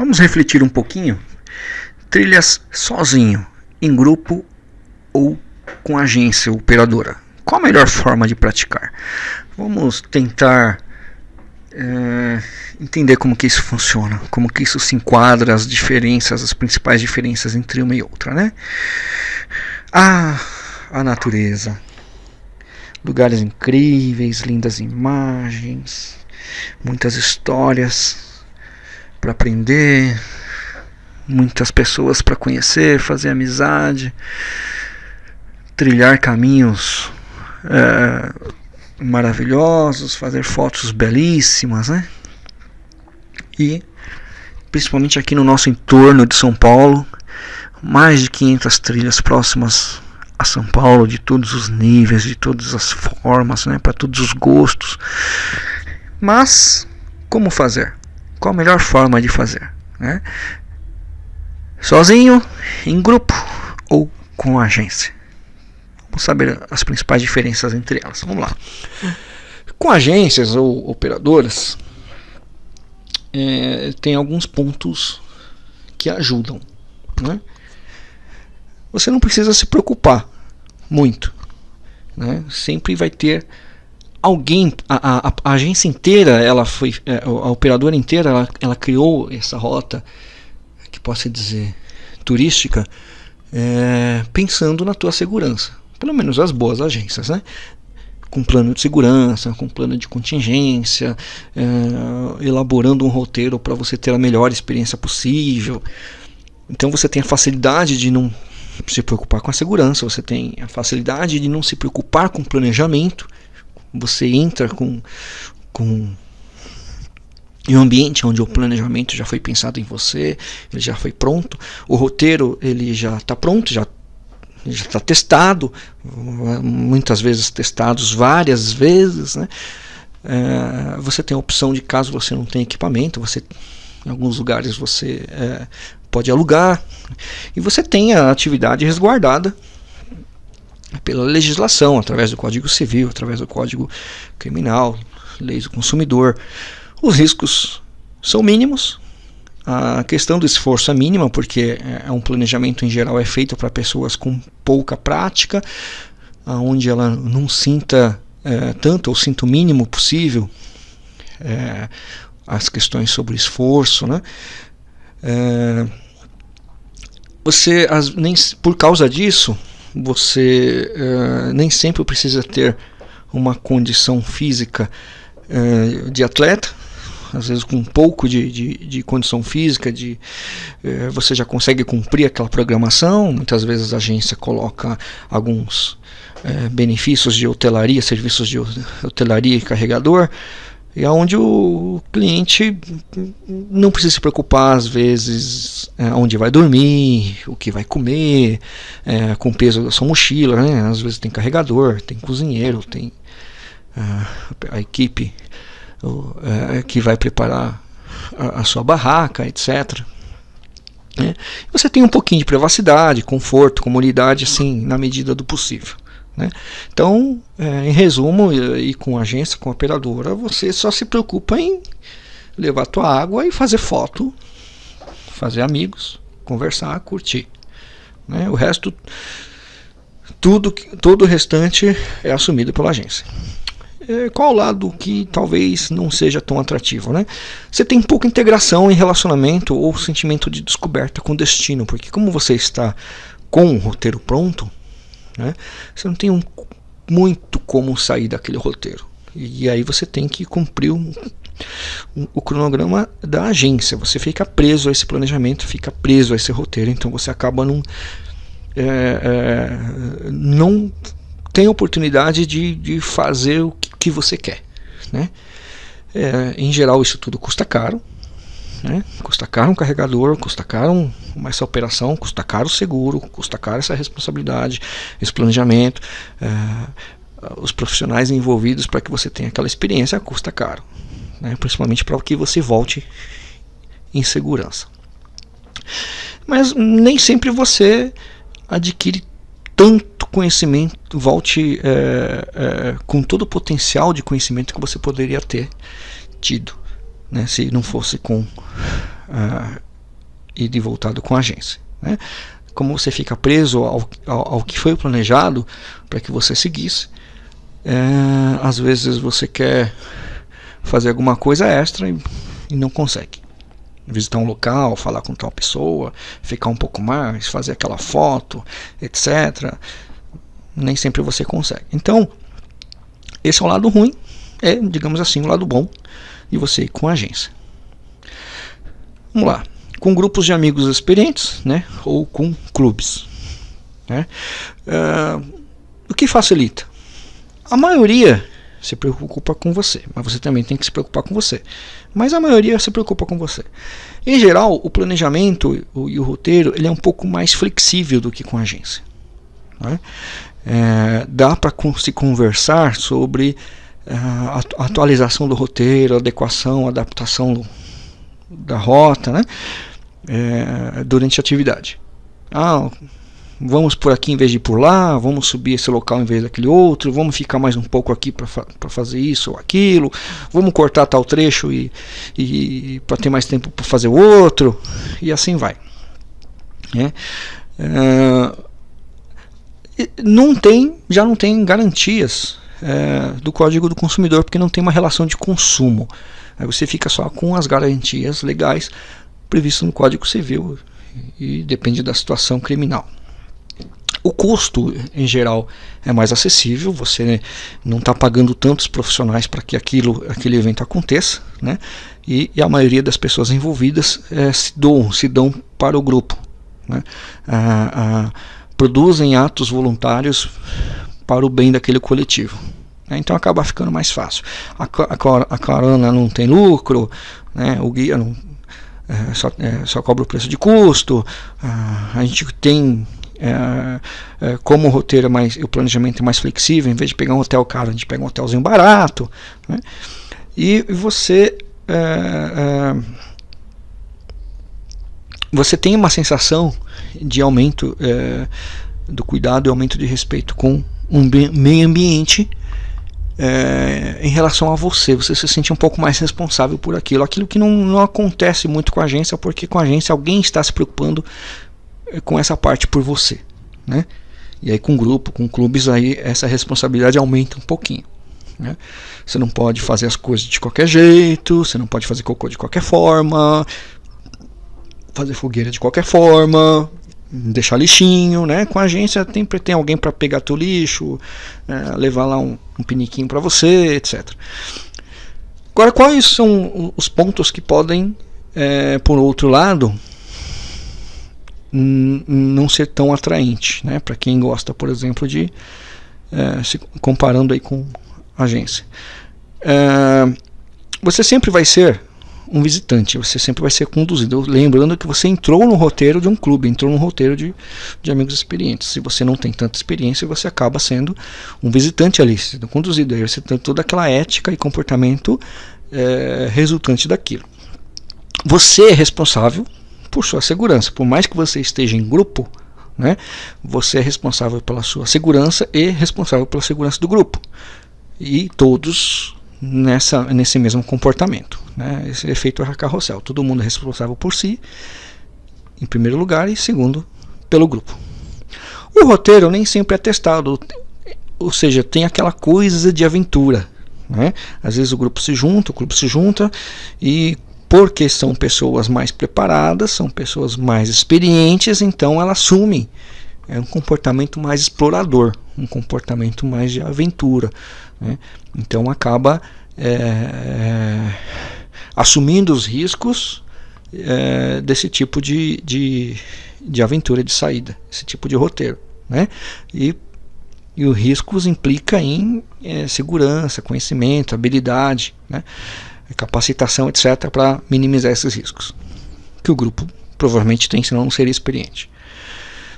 Vamos refletir um pouquinho. Trilhas sozinho, em grupo ou com agência operadora. Qual a melhor forma de praticar? Vamos tentar é, entender como que isso funciona, como que isso se enquadra, as diferenças, as principais diferenças entre uma e outra, né? Ah, a natureza, lugares incríveis, lindas imagens, muitas histórias para aprender, muitas pessoas para conhecer, fazer amizade, trilhar caminhos é, maravilhosos, fazer fotos belíssimas, né? E principalmente aqui no nosso entorno de São Paulo, mais de 500 trilhas próximas a São Paulo de todos os níveis, de todas as formas, né, para todos os gostos. Mas como fazer? Qual a melhor forma de fazer? Né? Sozinho, em grupo ou com agência? Vamos saber as principais diferenças entre elas. Vamos lá. Com agências ou operadoras, é, tem alguns pontos que ajudam. Né? Você não precisa se preocupar muito. Né? Sempre vai ter alguém, a, a, a, agência inteira, ela foi, é, a operadora inteira, ela, ela criou essa rota, que posso dizer, turística, é, pensando na tua segurança. Pelo menos as boas agências, né? com plano de segurança, com plano de contingência, é, elaborando um roteiro para você ter a melhor experiência possível. Então você tem a facilidade de não se preocupar com a segurança, você tem a facilidade de não se preocupar com planejamento, você entra com, com em um ambiente onde o planejamento já foi pensado em você, ele já foi pronto, o roteiro ele já está pronto, já já está testado, muitas vezes testados várias vezes, né? É, você tem a opção de caso você não tenha equipamento, você em alguns lugares você é, pode alugar. E você tem a atividade resguardada pela legislação, através do Código Civil, através do Código Criminal, leis do consumidor. Os riscos são mínimos. A questão do esforço é mínima, porque é um planejamento em geral é feito para pessoas com pouca prática, onde ela não sinta é, tanto ou sinta o mínimo possível é, as questões sobre esforço, né? É, você, as, nem, por causa disso, você é, nem sempre precisa ter uma condição física é, de atleta, às vezes com um pouco de, de, de condição física, de, é, você já consegue cumprir aquela programação. Muitas vezes a agência coloca alguns benefícios de hotelaria, serviços de hotelaria e carregador, e onde o cliente não precisa se preocupar às vezes é, onde vai dormir, o que vai comer, é, com o peso da sua mochila, né? às vezes tem carregador, tem cozinheiro, tem é, a equipe é, que vai preparar a, a sua barraca, etc. Né? Você tem um pouquinho de privacidade, conforto, comunidade, assim, na medida do possível. Né? Então, é, em resumo, e, com agência, com operadora, você só se preocupa em levar tua água e fazer foto, fazer amigos, conversar, curtir. Né? O resto, tudo, todo o restante é assumido pela agência. É, qual o lado que talvez não seja tão atrativo? Né? Você tem pouca integração em relacionamento ou sentimento de descoberta com o destino, porque como você está com o roteiro pronto, né? Você não tem um, muito como sair daquele roteiro. E, aí você tem que cumprir um, um, o cronograma da agência. Você fica preso a esse planejamento, fica preso a esse roteiro. Então você acaba num, é, é, não tem oportunidade de, de fazer o que, que você quer. Né? É, em geral isso tudo custa caro. Né? Custa caro um carregador, custa caro essa operação, custa caro o seguro, custa caro essa responsabilidade, esse planejamento. É, os profissionais envolvidos para que você tenha aquela experiência custa caro, né? principalmente para que você volte em segurança. Mas nem sempre você adquire tanto conhecimento, volte é, é, com todo o potencial de conhecimento que você poderia ter tido né, se não fosse com uh, e de voltado com a agência. Né? Como você fica preso ao, ao, ao que foi planejado para que você seguisse, é, às vezes você quer fazer alguma coisa extra e, e não consegue visitar um local, falar com tal pessoa, ficar um pouco mais, fazer aquela foto, etc. Nem sempre você consegue. Então, esse é o lado ruim, é, digamos assim, o lado bom de você ir com a agência. Vamos lá, com grupos de amigos experientes, né, ou com clubes. Né? Uh, o que facilita? A maioria se preocupa com você, mas você também tem que se preocupar com você. Mas a maioria se preocupa com você. Em geral, o planejamento e o roteiro ele é um pouco mais flexível do que com a agência. Né? É, dá para se conversar sobre é, a atualização do roteiro, adequação, adaptação da rota, né? É, durante a atividade. Ah, vamos por aqui em vez de por lá, vamos subir esse local em vez daquele outro, vamos ficar mais um pouco aqui para fa fazer isso ou aquilo, vamos cortar tal trecho e, e para ter mais tempo para fazer outro, e assim vai. É, é, não tem, já não tem garantias é, do código do consumidor porque não tem uma relação de consumo. Aí você fica só com as garantias legais previstas no Código Civil e depende da situação criminal. O custo, em geral, é mais acessível, você não está pagando tantos profissionais para que aquilo, aquele evento aconteça, né? e, e a maioria das pessoas envolvidas é, se, dão, se dão para o grupo. Né? Ah, ah, produzem atos voluntários para o bem daquele coletivo. Né? Então acaba ficando mais fácil. A, a, carona não tem lucro, né? o guia não, é, só, é, só cobra o preço de custo, ah, a gente tem é, é, como o roteiro é mais, o planejamento é mais flexível, em vez de pegar um hotel caro, a gente pega um hotelzinho barato. Né? E você é, você tem uma sensação de aumento do cuidado e aumento de respeito com um meio ambiente é, em relação a você, você se sente um pouco mais responsável por aquilo, aquilo que não, não acontece muito com a agência, porque com a agência alguém está se preocupando com essa parte por você, né? E aí com grupo, com clubes aí essa responsabilidade aumenta um pouquinho. Né? Você não pode fazer as coisas de qualquer jeito, você não pode fazer cocô de qualquer forma, fazer fogueira de qualquer forma, deixar lixinho, né? Com a agência sempre tem alguém para pegar teu lixo, é, levar lá um, um piniquinho para você, etc. Agora, quais são os pontos que podem, é, por outro lado, não ser tão atraente, né? Para quem gosta, por exemplo, de é, se comparando aí com agência. É, você sempre vai ser um visitante, você sempre vai ser conduzido. Lembrando que você entrou no roteiro de um clube, entrou no roteiro de, de amigos experientes. Se você não tem tanta experiência, você acaba sendo um visitante ali, sendo conduzido. Aí você tem toda aquela ética e comportamento é, resultante daquilo. Você é responsável por sua segurança. Por mais que você esteja em grupo, né, você é responsável pela sua segurança e responsável pela segurança do grupo. E todos nessa, nesse mesmo comportamento. Né, esse efeito carrossel. Todo mundo é responsável por si, em primeiro lugar, e segundo, pelo grupo. O roteiro nem sempre é testado, ou seja, tem aquela coisa de aventura. Né? Às vezes o grupo se junta, o grupo se junta e porque são pessoas mais preparadas, são pessoas mais experientes, então elas assumem é um comportamento mais explorador, um comportamento mais de aventura. Né? Então acaba é, é, assumindo os riscos é, desse tipo de, de, de aventura de saída, esse tipo de roteiro. Né? E, e os riscos implica em é, segurança, conhecimento, habilidade. Né? capacitação, etc., para minimizar esses riscos. Que o grupo provavelmente tem, senão não seria experiente.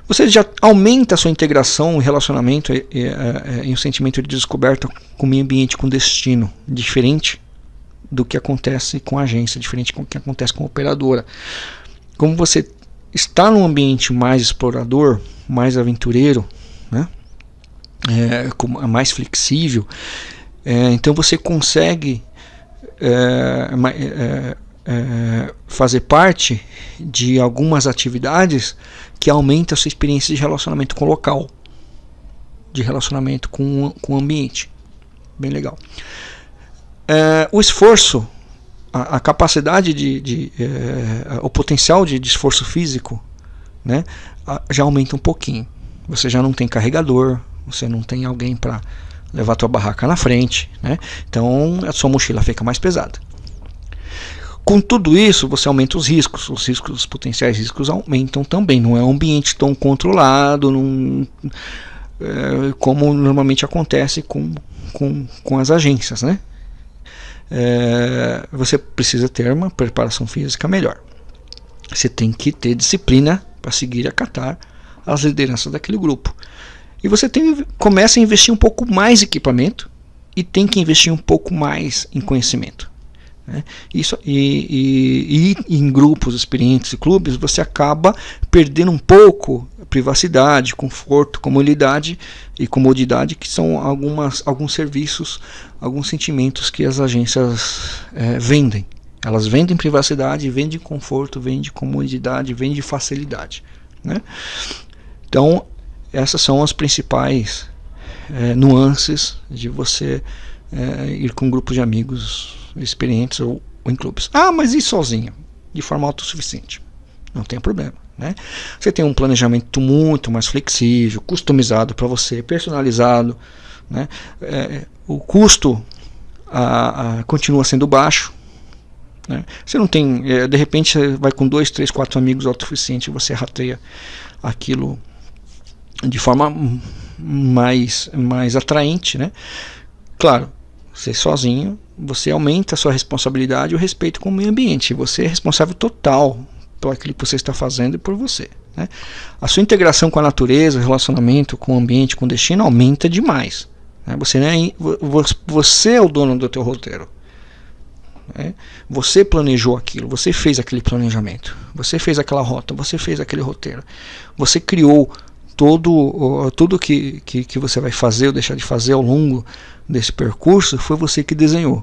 Você já aumenta a sua integração, relacionamento e, e, e, e um sentimento de descoberta com o meio ambiente, com destino, diferente do que acontece com a agência, diferente do que acontece com a operadora. Como você está num ambiente mais explorador, mais aventureiro, né? é, mais flexível, é, então você consegue é, é, é, fazer parte de algumas atividades que aumentam a sua experiência de relacionamento com o local, de relacionamento com, com o ambiente. Bem legal. É, o esforço, a, a capacidade de, de é, o potencial de, de esforço físico, né, já aumenta um pouquinho. Você já não tem carregador, você não tem alguém para levar tua barraca na frente, né? Então a sua mochila fica mais pesada. Com tudo isso, você aumenta os riscos, os riscos, os potenciais riscos aumentam também. Não é um ambiente tão controlado, não, é, como normalmente acontece com, com, com as agências, né? É, você precisa ter uma preparação física melhor. Você tem que ter disciplina para seguir e acatar as lideranças daquele grupo. E você tem, começa a investir um pouco mais em equipamento e tem que investir um pouco mais em conhecimento. Né? Isso, e, e, e, em grupos experientes e clubes você acaba perdendo um pouco privacidade, conforto, comodidade e comodidade que são algumas, alguns serviços, alguns sentimentos que as agências é, vendem. Elas vendem privacidade, vendem conforto, vendem comodidade, vendem facilidade. Né? Então essas são as principais é, nuances de você é, ir com um grupo de amigos experientes ou, ou, em clubes. Ah, mas e sozinho? De forma autossuficiente. Não tem problema. Né? Você tem um planejamento muito mais flexível, customizado para você, personalizado. Né? É, o custo a, a, continua sendo baixo. Né? Você não tem, é, de repente, você vai com dois, três, quatro amigos autossuficiente e você rateia aquilo de forma mais, mais atraente. Né? Claro, você sozinho, você aumenta a sua responsabilidade e o respeito com o meio ambiente. Você é responsável total por aquilo que você está fazendo e por você. Né? A sua integração com a natureza, o relacionamento com o ambiente, com o destino aumenta demais. Né? Você, é, você é o dono do teu roteiro. Né? Você planejou aquilo, você fez aquele planejamento, você fez aquela rota, você fez aquele roteiro, você criou todo tudo que, que, que você vai fazer ou deixar de fazer ao longo desse percurso foi você que desenhou.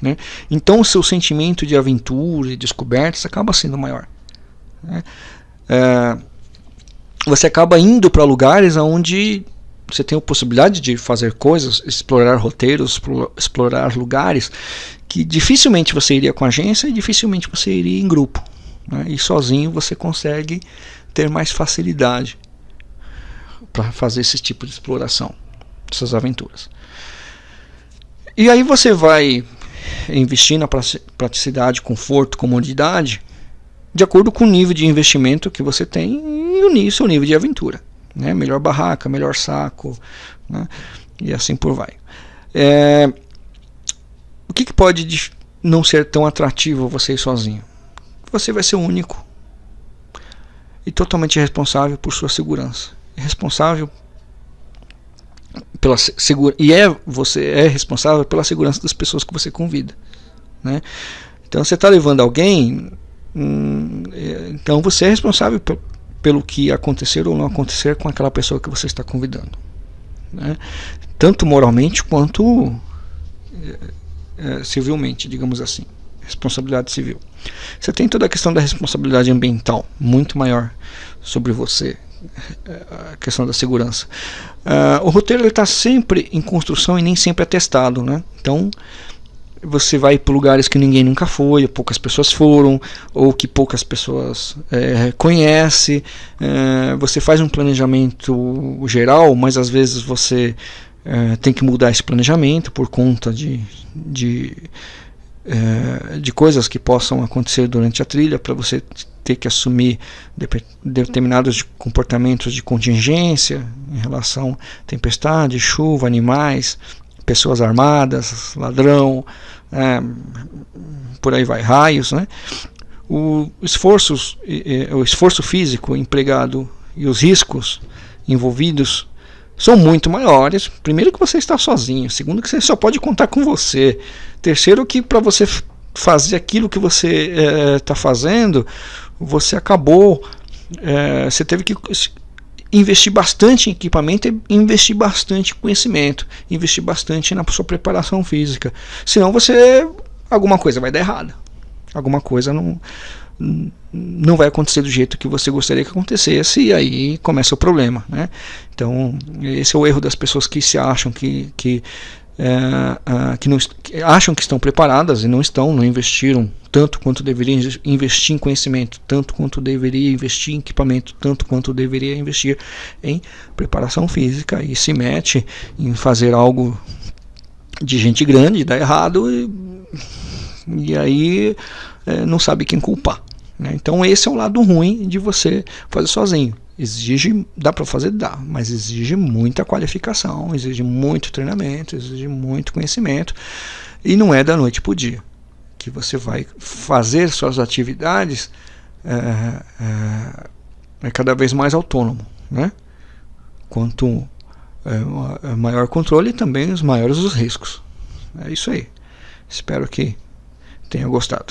Né? Então o seu sentimento de aventura e descobertas acaba sendo maior. Né? É, você acaba indo para lugares onde você tem a possibilidade de fazer coisas, explorar roteiros, explorar lugares que dificilmente você iria com agência e dificilmente você iria em grupo. Né? E sozinho você consegue ter mais facilidade para fazer esse tipo de exploração, essas aventuras. E aí você vai investir na praticidade, conforto, comodidade, de acordo com o nível de investimento que você tem e o seu nível de aventura. Né? Melhor barraca, melhor saco, né? e assim por vai. É, o que, que pode não ser tão atrativo você sozinho? Você vai ser único e totalmente responsável por sua segurança. Responsável pela segura e é você é responsável pela segurança das pessoas que você convida, né? Então você está levando alguém, hum, é, então você é responsável pelo que acontecer ou não acontecer com aquela pessoa que você está convidando, né? Tanto moralmente quanto é, é, civilmente, digamos assim, responsabilidade civil. Você tem toda a questão da responsabilidade ambiental muito maior sobre você a questão da segurança. Uh, o roteiro está sempre em construção e nem sempre é testado, né? Então você vai para lugares que ninguém nunca foi, ou poucas pessoas foram, ou que poucas pessoas é, conhecem. É, você faz um planejamento geral, mas às vezes você é, tem que mudar esse planejamento por conta de, de, é, de coisas que possam acontecer durante a trilha para você ter que assumir determinados comportamentos de contingência em relação a tempestade, chuva, animais, pessoas armadas, ladrão, é, por aí vai, raios, né? O esforço, o esforço físico empregado e os riscos envolvidos são muito maiores. Primeiro que você está sozinho, segundo que você só pode contar com você, terceiro que para você fazer aquilo que você está é, fazendo, você acabou, é, você teve que investir bastante em equipamento e investir bastante em conhecimento, investir bastante na sua preparação física. Senão você alguma coisa vai dar errada. alguma coisa não, não vai acontecer do jeito que você gostaria que acontecesse e aí começa o problema. Né? Então, esse é o erro das pessoas que se acham que, que, é, que, não, que acham que estão preparadas e não estão, não investiram tanto quanto deveria investir em conhecimento, tanto quanto deveria investir em equipamento, tanto quanto deveria investir em preparação física e se mete em fazer algo de gente grande, dá errado e, e aí é, não sabe quem culpar. Né? Então esse é o lado ruim de você fazer sozinho. Exige, dá para fazer? Dá, mas exige muita qualificação, exige muito treinamento, exige muito conhecimento e não é da noite para o dia que você vai fazer suas atividades é, é, é cada vez mais autônomo, né? Quanto é, maior controle, também os maiores os riscos. É isso aí. Espero que tenha gostado.